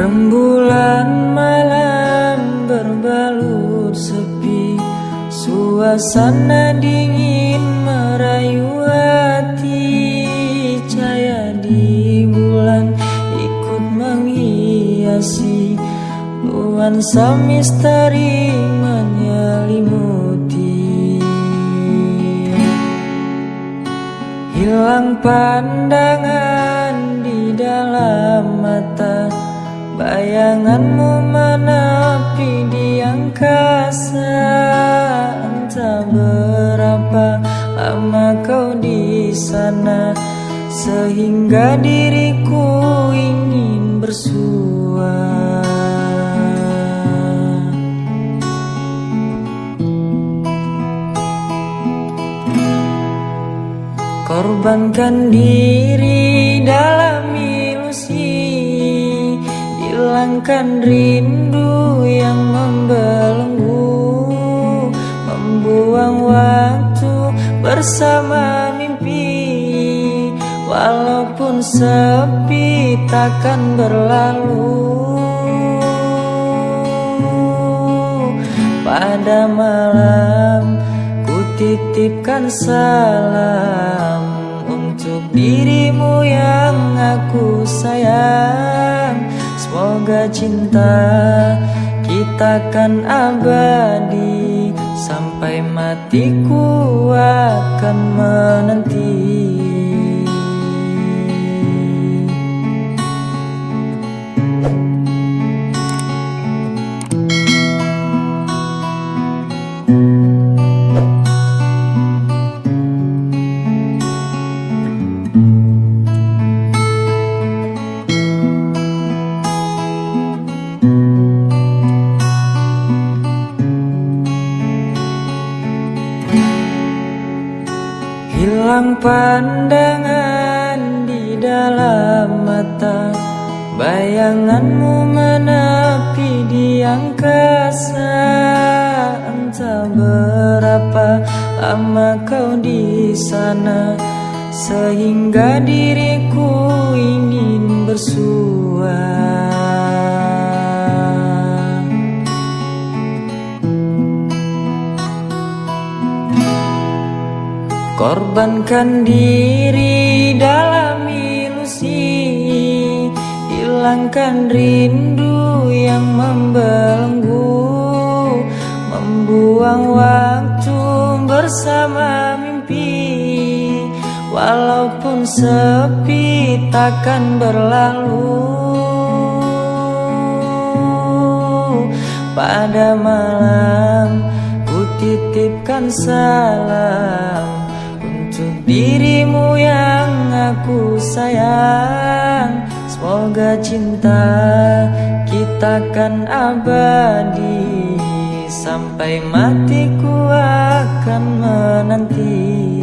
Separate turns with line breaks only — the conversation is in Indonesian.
Rembulan malam berbalut sepi Suasana dingin merayu hati. Cahaya di bulan ikut menghiasi Nuansa misteri menyelimuti. Hilang pandangan Bayanganmu menepi di angkasa Entah berapa lama kau di sana Sehingga diriku ingin bersua. Korbankan diri dalam hilangkan rindu yang membelenggu Membuang waktu bersama mimpi. Walaupun sepi takkan berlalu. Pada malam ku titipkan salam Untuk dirimu yang aku sayang Semoga cinta kita kan abadi Sampai matiku akan menanti Pandangan di dalam mata. Bayanganmu menepi di angkasa. Entah berapa lama kau di sana. Sehingga diriku ingin bersua Korbankan diri dalam ilusi Hilangkan rindu yang membelenggu Membuang waktu bersama mimpi. Walaupun sepi takkan berlalu. Pada malam ku titipkan salam dirimu yang aku sayang. Semoga cinta kita kan abadi. Sampai matiku akan menanti